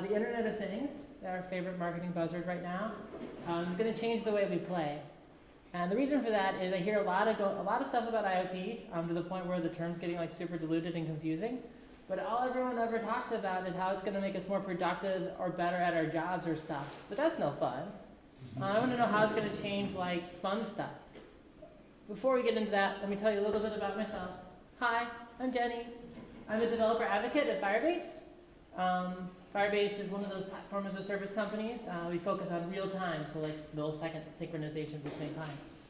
about the Internet of Things, our favorite marketing buzzword right now, um, is going to change the way we play. And the reason for that is I hear a lot of, go, a lot of stuff about IoT um, to the point where the term's getting like super diluted and confusing. But all everyone ever talks about is how it's going to make us more productive or better at our jobs or stuff. But that's no fun. Uh, I want to know how it's going to change like fun stuff. Before we get into that, let me tell you a little bit about myself. Hi, I'm Jenny. I'm a developer advocate at Firebase. Um, Firebase is one of those platform as a service companies. Uh, we focus on real time, so like millisecond synchronization between clients.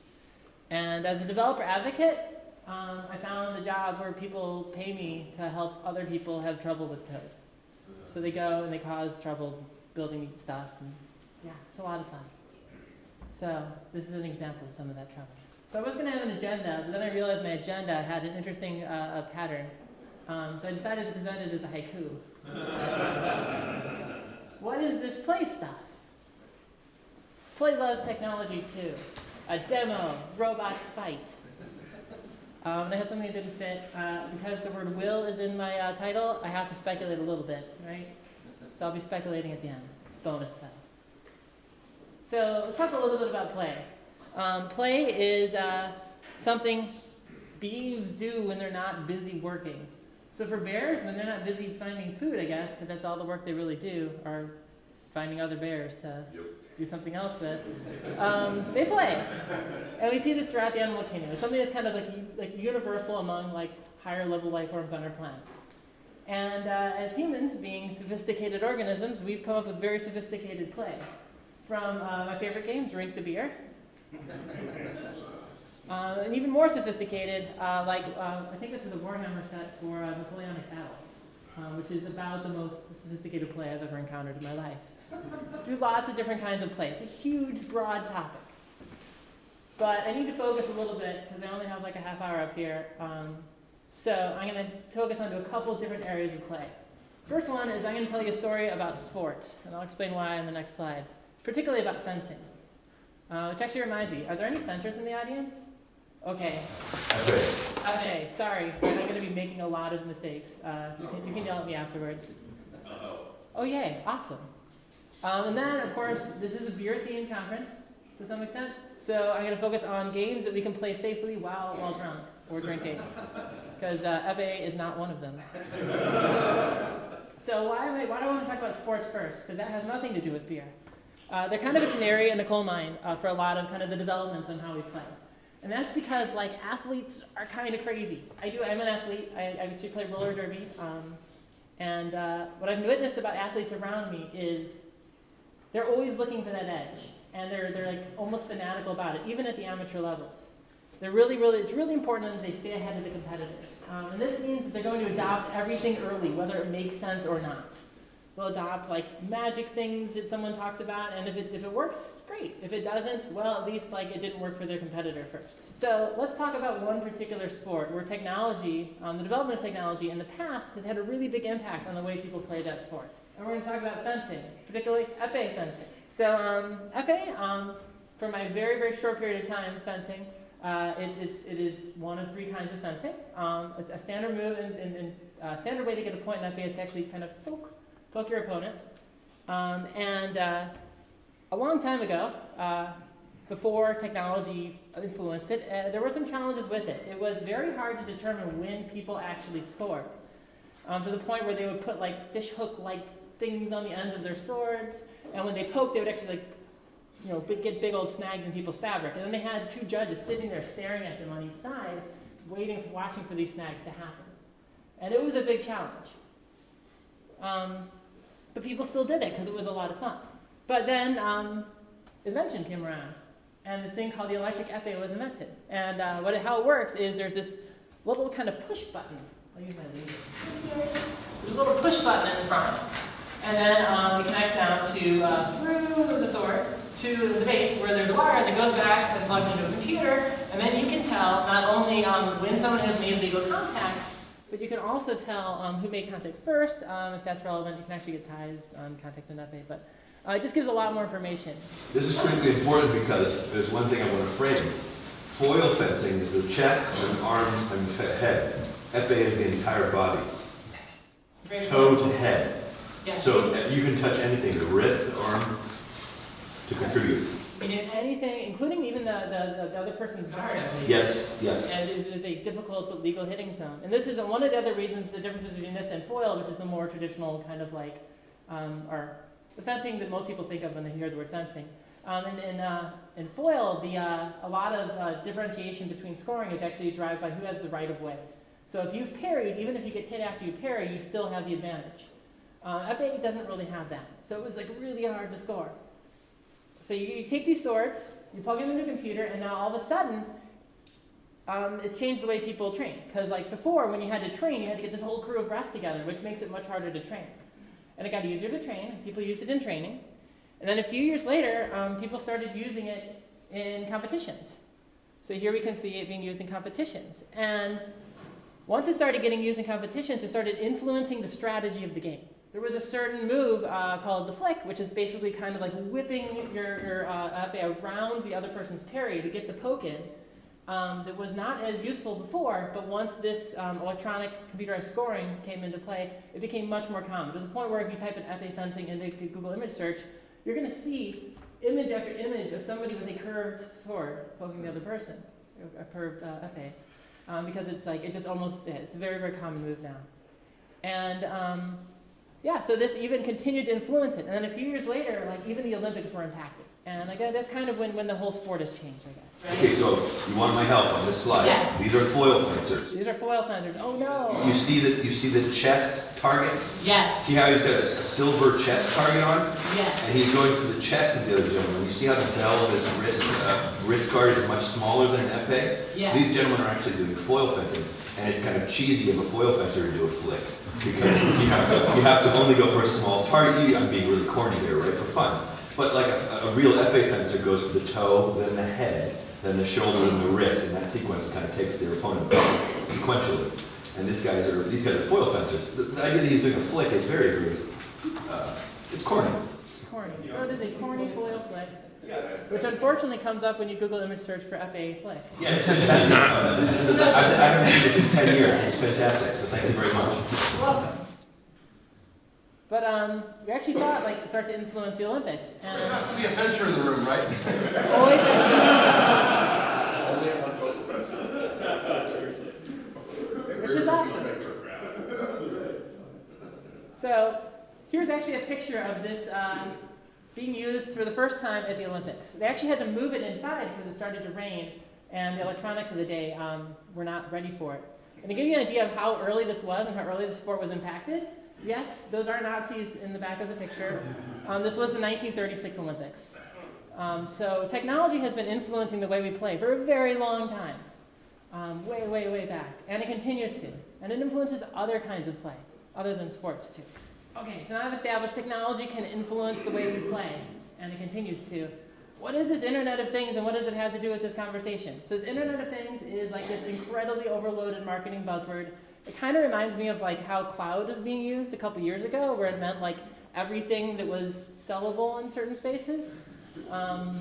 And as a developer advocate, um, I found a job where people pay me to help other people have trouble with code. So they go and they cause trouble building stuff. And yeah, it's a lot of fun. So this is an example of some of that trouble. So I was going to have an agenda, but then I realized my agenda had an interesting uh, pattern. Um, so I decided to present it as a haiku. what is this play stuff? Play loves technology too. A demo, robots fight. Um, and I had something that didn't fit. Uh, because the word will is in my uh, title, I have to speculate a little bit, right? So I'll be speculating at the end. It's bonus though. So let's talk a little bit about play. Um, play is uh, something bees do when they're not busy working. So for bears, when they're not busy finding food, I guess, because that's all the work they really do, are finding other bears to yep. do something else with, um, they play. And we see this throughout the animal kingdom. It's something that's kind of like, like universal among like higher level life forms on our planet. And uh, as humans, being sophisticated organisms, we've come up with very sophisticated play. From uh, my favorite game, Drink the Beer, uh, and even more sophisticated, uh, like uh, I think this is a Warhammer set for uh, Napoleonic Battle, uh, which is about the most sophisticated play I've ever encountered in my life. Do lots of different kinds of play. It's a huge, broad topic. But I need to focus a little bit because I only have like a half hour up here. Um, so I'm going to focus on a couple different areas of play. First one is I'm going to tell you a story about sport, and I'll explain why in the next slide, particularly about fencing. Uh, which actually reminds me, are there any fencers in the audience? Okay. Okay. Okay, sorry. I'm going to be making a lot of mistakes. Uh, you, can, you can yell at me afterwards. Oh, yay. Awesome. Um, and then, of course, this is a beer-themed conference to some extent. So I'm going to focus on games that we can play safely while, while drunk or drinking. Because uh, FAA is not one of them. so why, am I, why do I want to talk about sports first? Because that has nothing to do with beer. Uh, they're kind of a canary in the coal mine uh, for a lot of kind of the developments on how we play. And that's because like athletes are kind of crazy. I do, I'm an athlete. I, I actually play roller derby. Um, and uh, what I've witnessed about athletes around me is they're always looking for that edge. And they're, they're like almost fanatical about it, even at the amateur levels. They're really, really, it's really important that they stay ahead of the competitors. Um, and this means that they're going to adopt everything early, whether it makes sense or not. They'll adopt like magic things that someone talks about, and if it, if it works, great. If it doesn't, well, at least like it didn't work for their competitor first. So let's talk about one particular sport where technology, um, the development of technology in the past has had a really big impact on the way people play that sport. And we're going to talk about fencing, particularly epee fencing. So um, epee, um, for my very, very short period of time fencing, uh, it, it's, it is one of three kinds of fencing. Um, it's a standard move and, and, and uh, standard way to get a point in epee is to actually kind of poke poke your opponent. Um, and uh, a long time ago, uh, before technology influenced it, uh, there were some challenges with it. It was very hard to determine when people actually scored, um, to the point where they would put like fish hook-like things on the ends of their swords, and when they poked, they would actually like, you know, get big old snags in people's fabric. And then they had two judges sitting there staring at them on each side, waiting, watching for these snags to happen. And it was a big challenge. Um, but people still did it because it was a lot of fun. But then um, invention came around, and the thing called the electric epee was invented. And uh, what it, how it works is there's this little kind of push button. I'll use my laser. There's a little push button in the front, and then um, it connects down to uh, through the sword to the base where there's a wire that goes back and plugs into a computer, and then you can tell not only um, when someone has made legal contact, but you can also tell um, who made contact first. Um, if that's relevant, you can actually get ties on contact and epee. But uh, it just gives a lot more information. This is critically important because there's one thing I want to frame. Foil fencing is the chest and arms and head. Epee is the entire body. Toe to head. Yes. So uh, you can touch anything, the wrist, the arm, to contribute. You mean anything, including even the, the, the other person's guard, I believe. Yes, yes. And it is a difficult but legal hitting zone. And this is one of the other reasons, the differences between this and foil, which is the more traditional kind of like, um, or the fencing that most people think of when they hear the word fencing. Um, and in, uh, in foil, the, uh, a lot of uh, differentiation between scoring is actually driven by who has the right of way. So if you've parried, even if you get hit after you parry, you still have the advantage. Uh, Epee doesn't really have that. So it was like really hard to score. So you, you take these swords, you plug them into a computer, and now all of a sudden, um, it's changed the way people train. Because like before, when you had to train, you had to get this whole crew of refs together, which makes it much harder to train. And it got easier to train. People used it in training. And then a few years later, um, people started using it in competitions. So here we can see it being used in competitions. And once it started getting used in competitions, it started influencing the strategy of the game. There was a certain move uh, called the flick, which is basically kind of like whipping your, your uh, around the other person's parry to get the poke in. Um, that was not as useful before, but once this um, electronic computerized scoring came into play, it became much more common to the point where if you type in epee fencing into Google image search, you're going to see image after image of somebody with a curved sword poking the other person, a curved uh, epee, um, because it's like it just almost, it's a very very common move now, and um, yeah, so this even continued to influence it, and then a few years later, like even the Olympics were impacted, and like that's kind of when when the whole sport has changed, I guess. Right? Okay, so you want my help on this slide? Yes. These are foil fencers. These are foil fencers. Oh no. You see the, you see the chest targets? Yes. See how he's got a, a silver chest target on? Yes. And he's going for the chest of the other gentleman. You see how the bell of his wrist, uh, wrist guard is much smaller than an epee? Yeah. So these gentlemen are actually doing foil fencing, and it's kind of cheesy of a foil fencer to do a flick. Because you have to, you have to only go for a small target. I'm being really corny here, right, for fun. But like a, a real epee fencer goes for the toe, then the head, then the shoulder, and the wrist, and that sequence kind of takes their opponent sequentially. And these guys are, these guys are foil fencers. The, the idea that he's doing a flick is very, very, uh, it's corny. Corny. So it is a corny foil flick, which unfortunately comes up when you Google image search for epee flick. Yeah, it's fantastic. Uh, I, I haven't seen this in ten years. It's fantastic, so thank you very much. Welcome. But um, we actually saw it like start to influence the Olympics, There has to be a fencer in the room, right? always has Only at one total fence. been, which is awesome. So here's actually a picture of this uh, being used for the first time at the Olympics. They actually had to move it inside because it started to rain, and the electronics of the day um, were not ready for it. And to give you an idea of how early this was and how early the sport was impacted, yes, those are Nazis in the back of the picture. Um, this was the 1936 Olympics. Um, so technology has been influencing the way we play for a very long time, um, way, way, way back, and it continues to. And it influences other kinds of play, other than sports too. Okay, so now I've established technology can influence the way we play, and it continues to. What is this Internet of Things, and what does it have to do with this conversation? So this Internet of Things is like this incredibly overloaded marketing buzzword. It kind of reminds me of like how cloud was being used a couple years ago, where it meant like everything that was sellable in certain spaces. Um,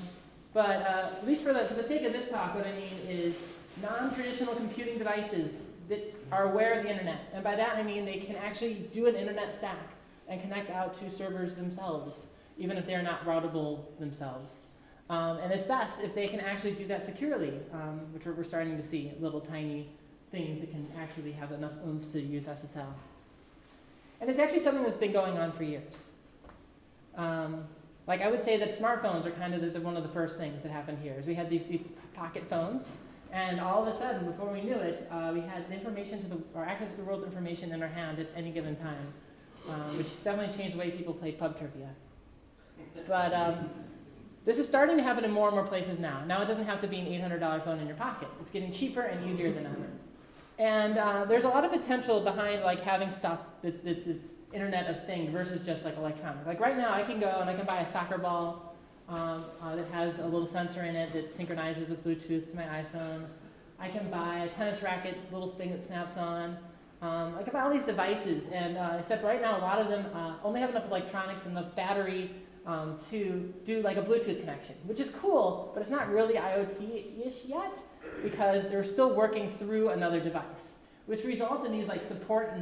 but uh, at least for the, for the sake of this talk, what I mean is non-traditional computing devices that are aware of the internet. And by that I mean they can actually do an internet stack and connect out to servers themselves, even if they're not routable themselves. Um, and it's best if they can actually do that securely, um, which we're, starting to see, little tiny things that can actually have enough oomph to use SSL. And it's actually something that's been going on for years. Um, like I would say that smartphones are kind of the, the, one of the first things that happened here. Is we had these, these pocket phones, and all of a sudden, before we knew it, uh, we had information to the, or access to the world's information in our hand at any given time, um, which definitely changed the way people played pub trivia. But um, this is starting to happen in more and more places now. Now it doesn't have to be an $800 phone in your pocket. It's getting cheaper and easier than ever. And uh, there's a lot of potential behind like having stuff that's, that's, that's Internet of Things versus just like electronic. Like right now, I can go and I can buy a soccer ball um, uh, that has a little sensor in it that synchronizes with Bluetooth to my iPhone. I can buy a tennis racket, little thing that snaps on. Um, I can buy all these devices, and uh, except right now, a lot of them uh, only have enough electronics and enough battery um, to do like a Bluetooth connection, which is cool, but it's not really IoT-ish yet because they're still working through another device, which results in these like support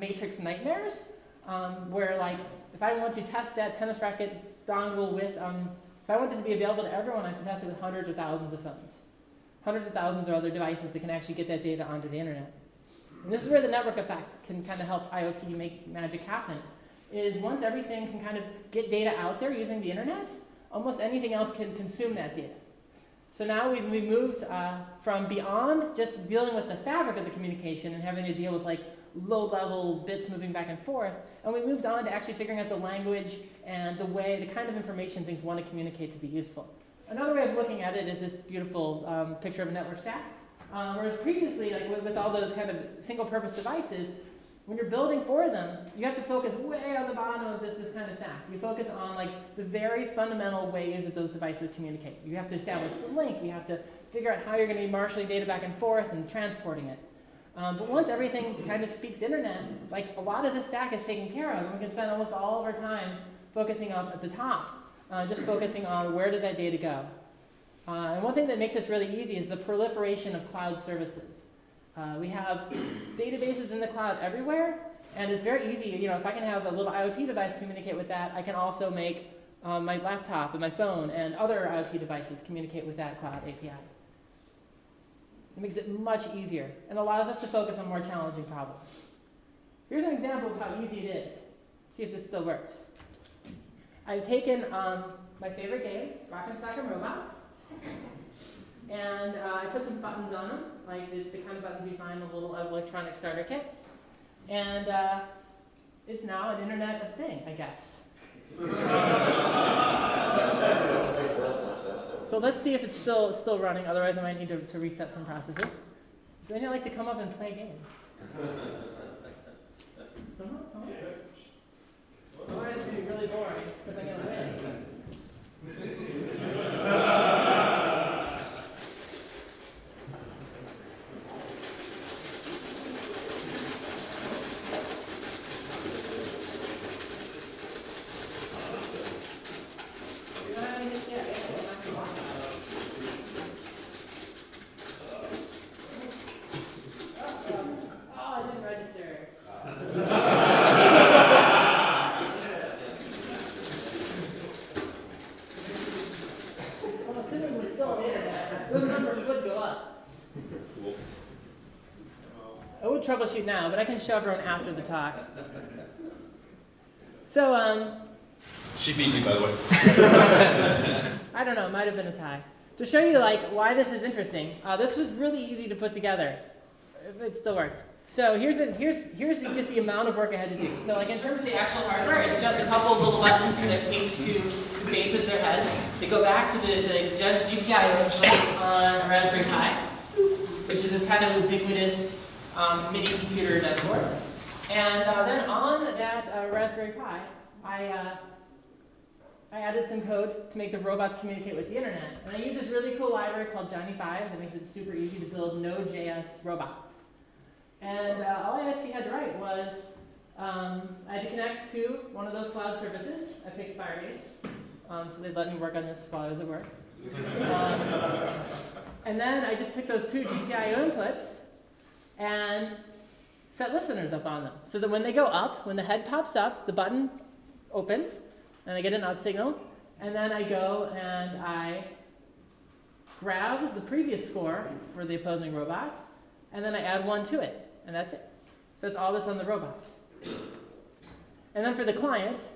matrix nightmares um, where like if I want to test that tennis racket dongle with, um, if I want it to be available to everyone, I have to test it with hundreds or thousands of phones. Hundreds of thousands of other devices that can actually get that data onto the internet. And this is where the network effect can kind of help IoT make magic happen. Is once everything can kind of get data out there using the internet, almost anything else can consume that data. So now we've, we've moved uh, from beyond just dealing with the fabric of the communication and having to deal with like low-level bits moving back and forth, and we moved on to actually figuring out the language and the way, the kind of information things want to communicate to be useful. Another way of looking at it is this beautiful um, picture of a network stack. Um, whereas previously, like with, with all those kind of single-purpose devices, when you're building for them, you have to focus way on the bottom of this, this kind of stack. You focus on like the very fundamental ways that those devices communicate. You have to establish the link. You have to figure out how you're going to be marshalling data back and forth and transporting it. Um, but once everything kind of speaks internet, like a lot of the stack is taken care of, and we can spend almost all of our time focusing up at the top, uh, just focusing on where does that data go. Uh, and one thing that makes this really easy is the proliferation of cloud services. Uh, we have databases in the cloud everywhere, and it's very easy. You know, if I can have a little IoT device communicate with that, I can also make um, my laptop and my phone and other IoT devices communicate with that cloud API. It makes it much easier and allows us to focus on more challenging problems. Here's an example of how easy it is. See if this still works. I've taken um, my favorite game, Rock and Rock'em Sock'em Robots, and uh, I put some buttons on them, like the, the, kind of buttons you find in a little electronic starter kit. And uh, it's now an Internet of Thing, I guess. so let's see if it's still still running. Otherwise, I might need to, to reset some processes. Does anyone like to come up and play a game? Someone? Come on. Otherwise, it's going to be really boring because I'm going to win. You don't have any hits yet, eh? Well, I can walk out. Oh, I didn't register. I'm assuming we're still on the internet. Those numbers would go up. I would troubleshoot now, but I can show everyone after the talk. So, um, She beat me, by the way. I don't know, it might have been a tie. To show you like why this is interesting, uh, this was really easy to put together. It still worked. So here's the, here's here's the, just the amount of work I had to do. So like in terms of the actual hardware, it's just a couple of little buttons that tape to the base of their heads. They go back to the, the GPIO on a Raspberry Pi, which is this kind of ubiquitous um, MIDI computer that board. And uh, then on that uh, Raspberry Pi, I uh, I added some code to make the robots communicate with the internet. And I used this really cool library called Johnny-Five that makes it super easy to build Node.js robots. And uh, all I actually had to write was um, I had to connect to one of those cloud services. I picked Firebase, um, so they'd let me work on this while I was at work. Um, and then I just took those two GPIO inputs and set listeners up on them. So that when they go up, when the head pops up, the button opens, and I get an up signal, and then I go and I grab the previous score for the opposing robot, and then I add one to it, and that's it. So it's all this on the robot. And then for the client,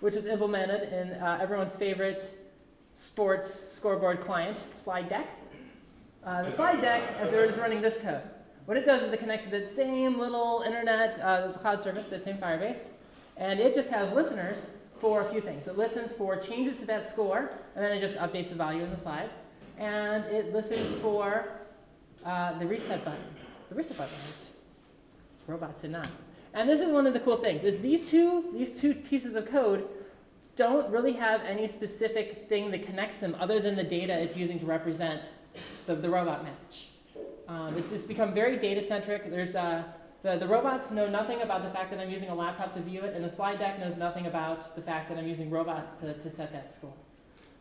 which is implemented in uh, everyone's favorite sports scoreboard client, Slide Deck. Uh, the slide deck, as they're just running this code, what it does is it connects to that same little internet uh, cloud service, that same Firebase, and it just has listeners for a few things. It listens for changes to that score, and then it just updates the value in the slide. And it listens for uh, the reset button. The reset button worked. Robots did not. And this is one of the cool things, is these two, these two pieces of code don't really have any specific thing that connects them other than the data it's using to represent the, the robot match. Um, it's, it's become very data centric. There's uh, the, the robots know nothing about the fact that I'm using a laptop to view it, and the slide deck knows nothing about the fact that I'm using robots to, to set that score.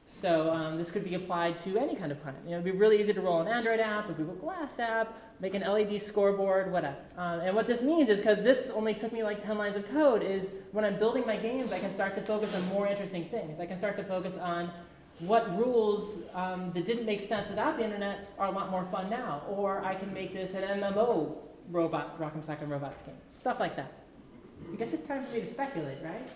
So um, this could be applied to any kind of client. You know, it'd be really easy to roll an Android app, a Google Glass app, make an LED scoreboard, whatever. Um, and what this means is, because this only took me like 10 lines of code, is when I'm building my games, I can start to focus on more interesting things. I can start to focus on what rules um, that didn't make sense without the internet are a lot more fun now. Or I can make this an MMO robot, Rock'em Sock'em Robots game. Stuff like that. I guess it's time for me to speculate, right?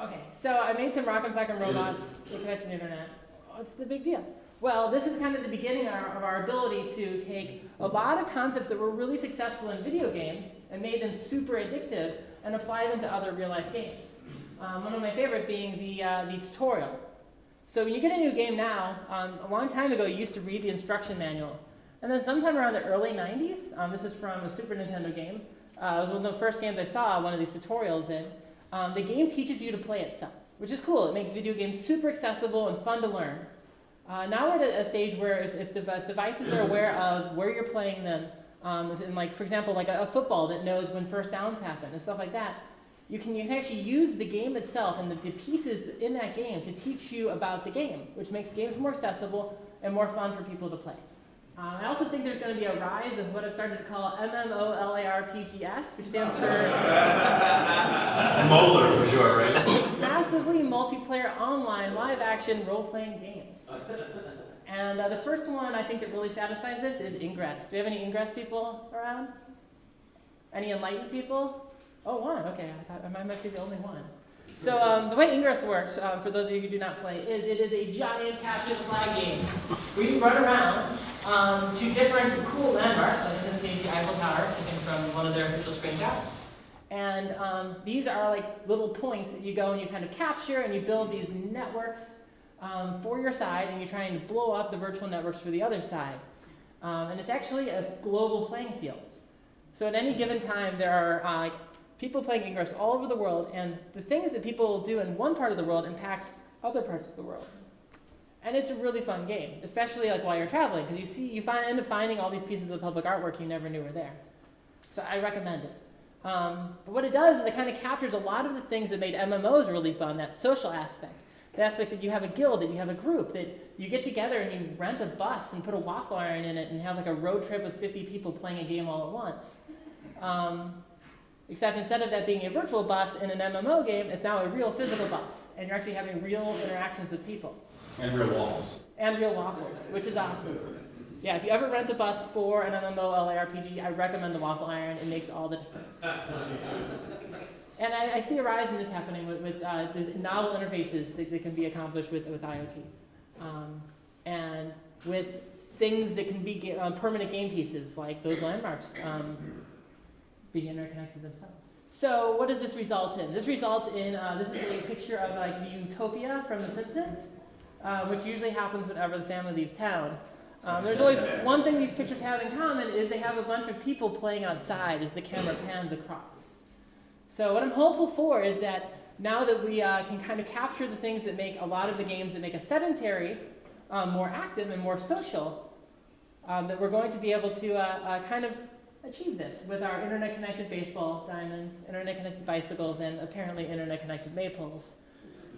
Okay, so I made some Rock'em Sock'em Robots that connect to the internet. What's the big deal? Well, this is kind of the beginning of our, of our ability to take a lot of concepts that were really successful in video games and made them super addictive and apply them to other real life games. Um, one of my favorite being the, uh, the tutorial. So when you get a new game now, um, a long time ago you used to read the instruction manual. And then sometime around the early 90s, um, this is from a Super Nintendo game, uh, it was one of the first games I saw one of these tutorials in, um, the game teaches you to play itself, which is cool. It makes video games super accessible and fun to learn. Uh, now we're at a stage where if, if, if, devices are aware of where you're playing them, um, and like for example, like a, a, football that knows when first downs happen and stuff like that, you can, you can actually use the game itself and the, the pieces in that game to teach you about the game, which makes games more accessible and more fun for people to play. Um, I also think there's going to be a rise of what I've started to call MMOLARPGS, which stands for Molar for sure, right? Massively multiplayer online live action role playing games. And uh, the first one I think that really satisfies this is Ingress. Do we have any Ingress people around? Any enlightened people? Oh, one. Okay, I thought I might be the only one. So um, the way Ingress works, um, for those of you who do not play, is it is a giant capture the flag game. You run around um, to different cool landmarks, like in this case the Eiffel Tower, taken from one of their official screenshots. And um, these are like little points that you go and you kind of capture and you build these networks um, for your side and you try and blow up the virtual networks for the other side. Um, and it's actually a global playing field. So at any given time, there are uh, like people playing Ingress all over the world, and the things that people do in one part of the world impacts other parts of the world. And it's a really fun game, especially like while you're traveling, because you see, you find, end up finding all these pieces of public artwork you never knew were there. So I recommend it. Um, but what it does is it kind of captures a lot of the things that made MMOs really fun, that social aspect. The aspect that you have a guild, that you have a group, that you get together and you rent a bus and put a waffle iron in it and have like a road trip with 50 people playing a game all at once. Um, Except instead of that being a virtual bus in an MMO game, it's now a real physical bus. And you're actually having real interactions with people. And real waffles. And real waffles, which is awesome. Yeah, if you ever rent a bus for an MMO LARPG, I recommend the Waffle Iron. It makes all the difference. and I, I, see a rise in this happening with, with uh, the novel interfaces that, that, can be accomplished with, with IoT. Um, and with things that can be uh, permanent game pieces, like those landmarks. Um, being interconnected themselves. So what does this result in? This results in, uh, this is a picture of like the utopia from The Simpsons, uh, which usually happens whenever the family leaves town. Um, there's always one thing these pictures have in common is they have a bunch of people playing outside as the camera pans across. So what I'm hopeful for is that now that we uh, can kind of capture the things that make a lot of the games that make us sedentary um, more active and more social, um, that we're going to be able to uh, uh kind of achieve this with our internet-connected baseball diamonds, internet-connected bicycles, and apparently internet-connected maypoles.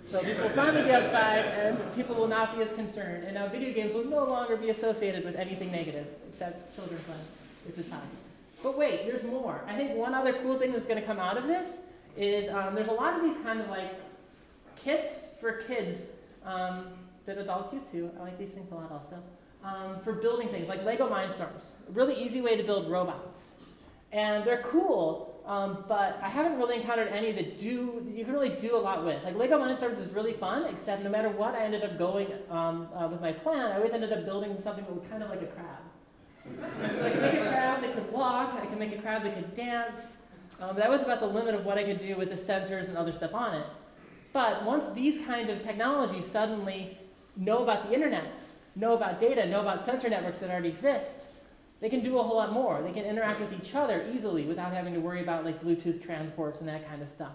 So people will finally be outside, and people will not be as concerned. And now video games will no longer be associated with anything negative, except children's playing, which is positive. But wait, there's more. I think one other cool thing that's going to come out of this is um, there's a lot of these kind of like kits for kids um, that adults use too. I like these things a lot also um, for building things, like Lego Mindstorms. A really easy way to build robots. And they're cool, um, but I haven't really encountered any that do, you can really do a lot with. Like Lego Mindstorms is really fun, except no matter what I ended up going um, uh, with my plan, I always ended up building something that was kind of like a crab. so I could make a crab that could walk, I could make a crab that could dance. Um, that was about the limit of what I could do with the sensors and other stuff on it. But once these kinds of technologies suddenly know about the internet, know about data, know about sensor networks that already exist, they can do a whole lot more. They can interact with each other easily without having to worry about like Bluetooth transports and that kind of stuff.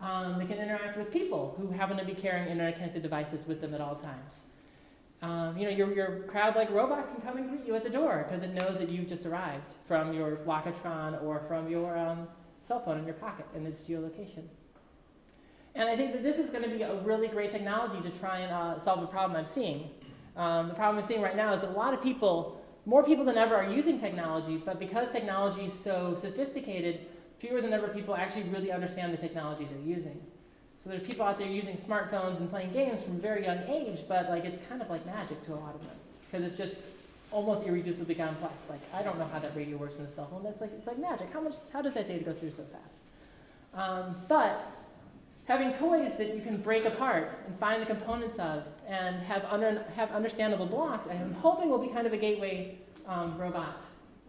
Um, they can interact with people who happen to be carrying internet-connected devices with them at all times. Um, you know, your, your crowd-like robot can come and greet you at the door because it knows that you've just arrived from your Locatron or from your um, cell phone in your pocket and its geolocation. And I think that this is going to be a really great technology to try and uh, solve the problem I'm seeing. Um, the problem I'm seeing right now is that a lot of people, more people than ever, are using technology, but because technology is so sophisticated, fewer than ever people actually really understand the technology they're using. So there's people out there using smartphones and playing games from a very young age, but like it's kind of like magic to a lot of them because it's just almost irreducibly complex. Like I don't know how that radio works in a cell phone. That's like it's like magic. How much? How does that data go through so fast? Um, but having toys that you can break apart and find the components of and have under, have understandable blocks, I'm hoping will be kind of a gateway um, robot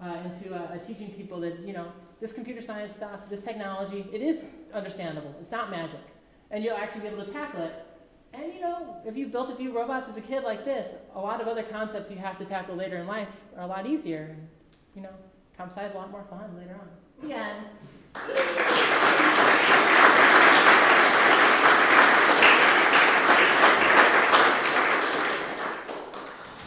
uh, into uh, teaching people that you know this computer science stuff, this technology, it is understandable. It's not magic and you'll actually be able to tackle it. And you know, if you built a few robots as a kid like this, a lot of other concepts you have to tackle later in life are a lot easier. And, you know, comp sci is a lot more fun later on. The end.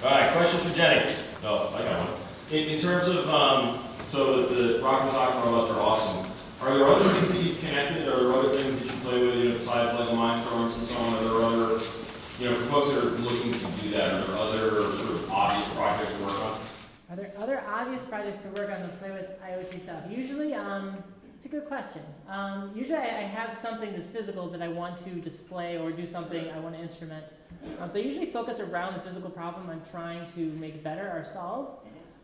All right, question for Jenny. Oh, I got one. In, in terms of, um, so the, the rock and sock robots are awesome. Are there other things that you've connected, or are there other things that you play with, you know, besides like Mindstorms and so on? Are there other, you know, for folks that are looking to do that, are there other sort of obvious projects to work on? Are there other obvious projects to work on to play with IoT stuff? Usually, um, it's a good question. Um, usually, I, I, have something that's physical that I want to display or do something I want to instrument. Um, so I usually focus around the physical problem I'm trying to make better or solve.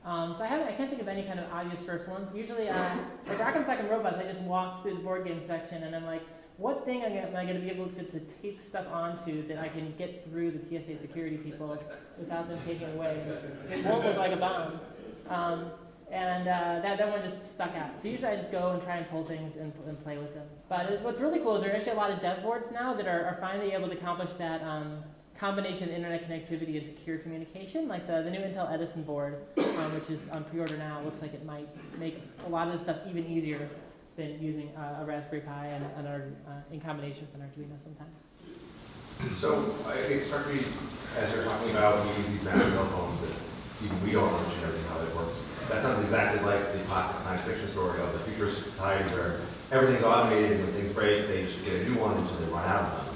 Um, so I haven't, I can't think of any kind of obvious first ones. Usually, uh, like Rock'em Sock'em Robots, I just walk through the board game section and I'm like, what thing am I going to be able to, to tape stuff onto that I can get through the TSA security people without them taking away? It won't look like a bomb. Um, and uh, that, that one just stuck out. So usually I just go and try and pull things and, and play with them. But what's really cool is there are actually a lot of dev boards now that are, are finally able to accomplish that um, combination of internet connectivity and secure communication, like the, the new Intel Edison board, um, which is on pre-order now, It looks like it might make a lot of this stuff even easier than using uh, a Raspberry Pi and, and our, uh, in combination with an Arduino sometimes. So I it as you're talking about these massive phones that even we don't understand how they works. That sounds exactly like the classic science fiction story of the futuristic society where everything's automated and when things break, they just get a new one until they run out of them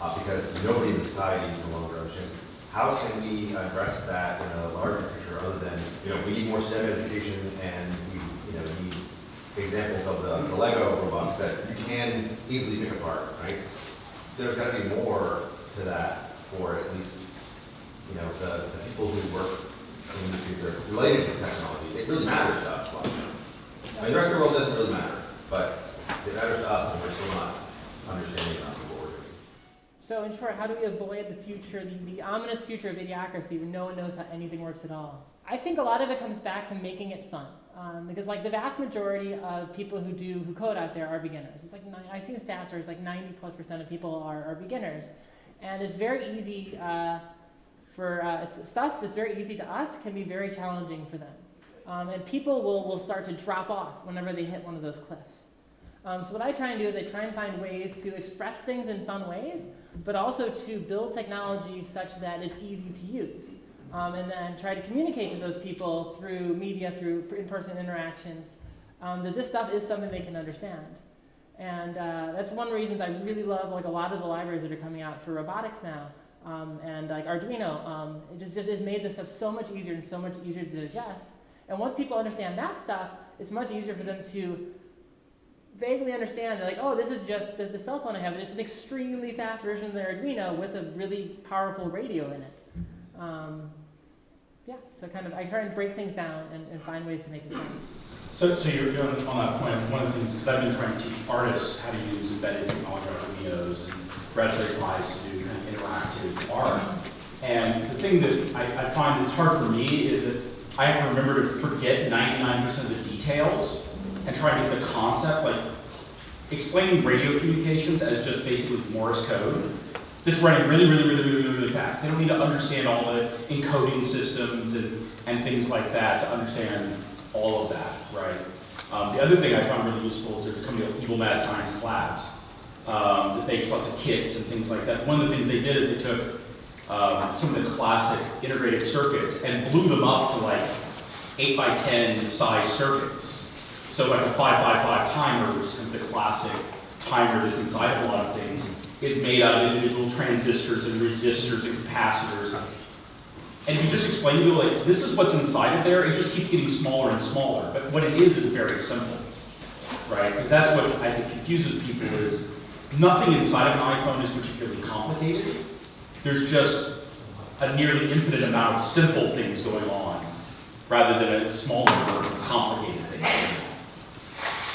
uh, because nobody in society is no longer understands. How can we address that in a larger picture other than, you know, we need more STEM education and we, you know, need examples of the, the Lego robots that you can easily pick apart, right? There's got to be more to that for at least, you know, the, the people who work in the that are related to technology. It really matters to us. Like, I mean, the rest of the world doesn't really matter, but it matters to us and we're still not understanding enough. So in short, how do we avoid the future, the, the ominous future of idiocracy when no one knows how anything works at all? I think a lot of it comes back to making it fun. Um, because like the vast majority of people who do who code out there are beginners. It's like I've seen stats where it's like 90 plus percent of people are, are beginners, and it's very easy uh, for uh, stuff that's very easy to us can be very challenging for them, um, and people will will start to drop off whenever they hit one of those cliffs. Um, so what I try and do is I try and find ways to express things in fun ways, but also to build technology such that it's easy to use. Um, and then try to communicate to those people through media, through in-person interactions, um, that this stuff is something they can understand. And uh, that's one reasons I really love like a lot of the libraries that are coming out for robotics now. Um, and like Arduino, um, it just, just has made this stuff so much easier and so much easier to digest. And once people understand that stuff, it's much easier for them to vaguely understand, like, oh, this is just the, the cell phone I have, it's just an extremely fast version of the Arduino with a really powerful radio in it. Um, yeah, so kind of, I try and break things down and, and find ways to make it fun. So, so you're doing on that point, one of the things, because I've been trying to teach artists how to use embedded technology, Arduinos and Raspberry Pis to do kind of interactive art. And the thing that I, I find that's hard for me is that I have to remember to forget 99% of the details and try to get the concept, like explaining radio communications as just basically Morse code that's running really, really, really, really, really, really fast. They don't need to understand all the encoding systems and, and things like that to understand all of that, right? Um, the other thing I found really useful is there's a company called Evil Mad Scientist Labs um, that makes lots of kits and things like that. One of the things they did is they took um, some of the classic integrated circuits and blew them up to like 8 by 10 size circuits. So like a 555 timer, which is kind of the classic timer that's inside of a lot of things is made out of individual transistors and resistors and capacitors. And if you just explain to people, like, this is what's inside of there, it just keeps getting smaller and smaller. But what it is is very simple, right? Because that's what I think confuses people is nothing inside of an iPhone is particularly complicated. There's just a nearly infinite amount of simple things going on, rather than a small number of complicated things.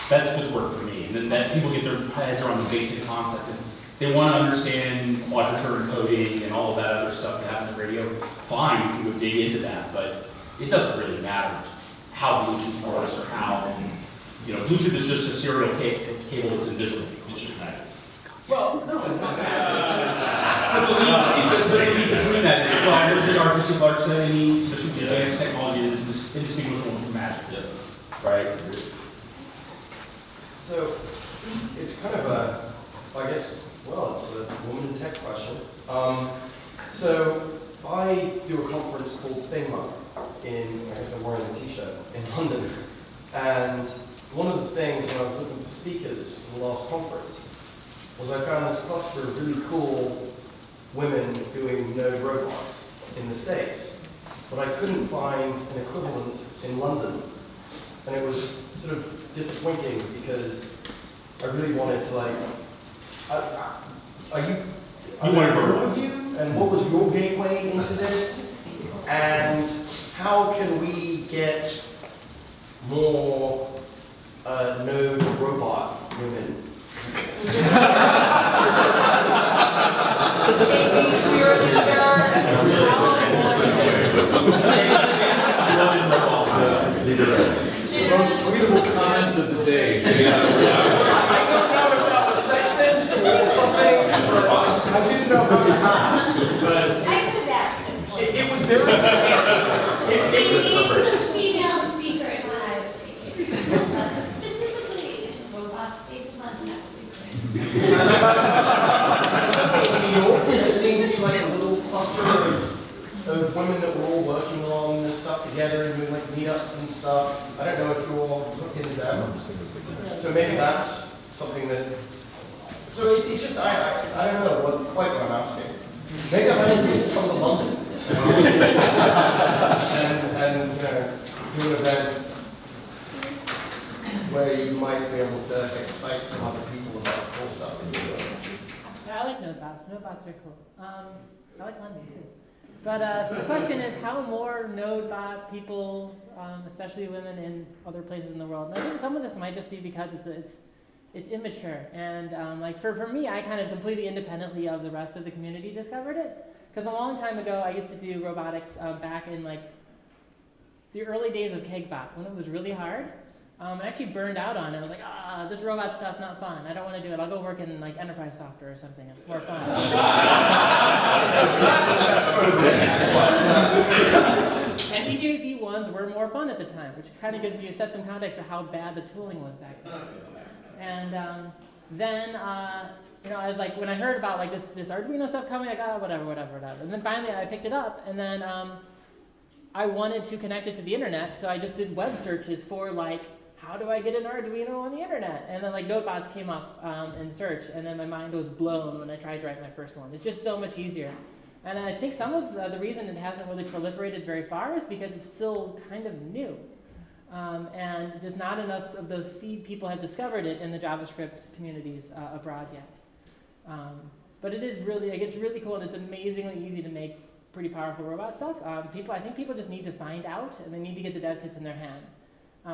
That's what's worked for me, and then that people get their heads around the basic concept, and they want to understand quadrature encoding and all of that other stuff that happens in radio. Fine, you can go dig into that, but it doesn't really matter how Bluetooth works or how, you know, Bluetooth is just a serial cable that's invisible. It's just that. Well, no, it's not that. I believe, it's just, but in between that, it's why there's the Arthur C. Clarke saying needs sufficient advanced technology that is indistinguishable from magic. Right? So, it's kind of a, I guess, well, it's a woman in tech question. Um, so, I do a conference called FINMA in, I guess I'm wearing a t-shirt, in London. And one of the things when I was looking for speakers for the last conference was I found this cluster of really cool women doing node robots in the States. But I couldn't find an equivalent in London. And it was sort of disappointing because I really wanted to like, I- I- are you? You wanted robots. with you? And what was your gateway into this? And how can we get more uh, node robot women? The most tweetable comment of the day. I don't know if that was sexist or something, but I didn't know how to ask. But I could have asked him. it, it was very, it, We need some female speakers it. Uh, Specifically, robot space London, that would be great. in New York, there seemed to be like a little cluster of, of women that were all working on this stuff together and doing like meetups and stuff. I don't know if you all look into them. So maybe that's something that, so it- it's just, I, I, I don't know what, quite what I'm asking. Maybe I might need to come to London. And, and, you do an event where you might be able to excite some other people about cool stuff that you're doing. Yeah, I like node bots. Node bots are cool. Um, I like London too. But uh, so the question is, how more node bot people, um, especially women in other places in the world? And I think some of this might just be because it's it's it's immature. And um, like for, for me, I kind of completely independently of the rest of the community discovered it. Because a long time ago, I used to do robotics um, back in like the early days of KegBot when it was really hard. Um, I actually burned out on it. I was like, ah, this robot stuff's not fun. I don't want to do it. I'll go work in like enterprise software or something. It's more fun. and ones were more fun at the time, which kind of gives you set some context of how bad the tooling was back then. And um, then, uh, you know, I was like, when I heard about like this this Arduino stuff coming, I got oh, whatever, whatever, whatever. And then finally, I picked it up, and then um, I wanted to connect it to the internet, so I just did web searches for like, how do I get an Arduino on the internet? And then like NodeBots came up um, in search, and then my mind was blown when I tried to write my first one. It's just so much easier. And I think some of the, the reason it hasn't really proliferated very far is because it's still kind of new. Um, and just not enough of those seed people have discovered it in the JavaScript communities uh, abroad yet. Um, but it is really, it gets really cool and it's amazingly easy to make pretty powerful robot stuff. Um, people, I think people just need to find out and they need to get the dev kits in their hand.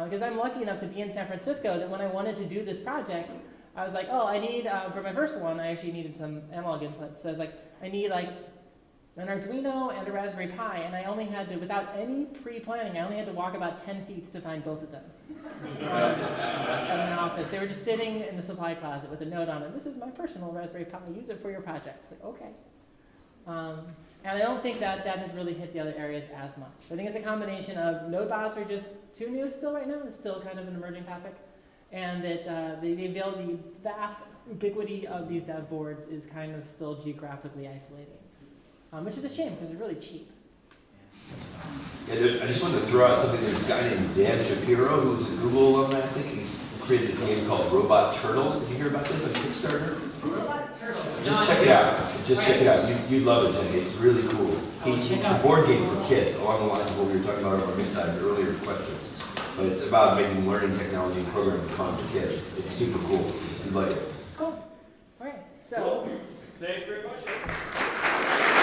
Because I'm lucky enough to be in San Francisco that when I wanted to do this project, I was like, oh, I need, uh, for my first one, I actually needed some analog inputs. So I was like, I need like an Arduino and a Raspberry Pi, and I only had to, without any pre-planning, I only had to walk about 10 feet to find both of them. an office. They were just sitting in the supply closet with a note on it. This is my personal Raspberry Pi. Use it for your projects. Like, okay. Um, and I don't think that that has really hit the other areas as much. I think it's a combination of node bots are just too new still right now. It's still kind of an emerging topic. And that uh, the, the, the vast ubiquity of these dev boards is kind of still geographically isolating. Um, which is a shame because they're really cheap. Yeah, there, I just wanted to throw out something. There's a guy named Dan Shapiro who's a Google alumni, I think. He's created this game called Robot Turtles. Did you hear about this on Kickstarter? Robot turtles. Just check it out. Just check it out. You, you'd love it, Jenny. It's really cool. He, it's a board game for kids, along the lines of what we were talking about on this side in earlier questions. But it's about making learning technology and programming fun for kids. It's super cool. You'd like it. Cool. All right. So. Thank you very much.